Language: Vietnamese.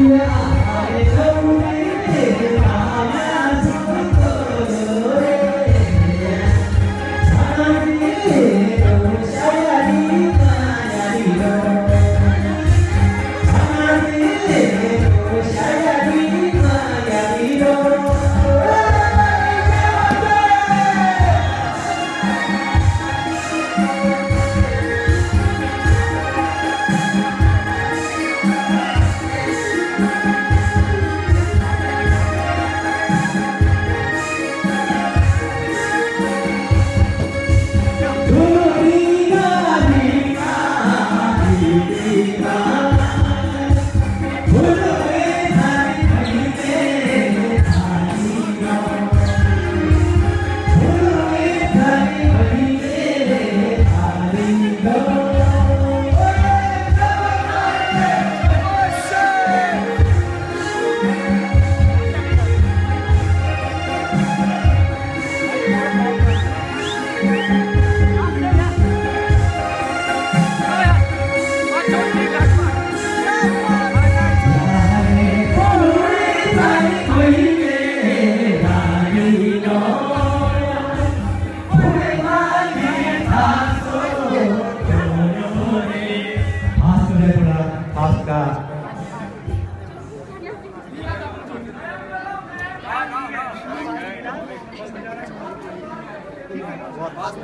Yeah, I'm बहुत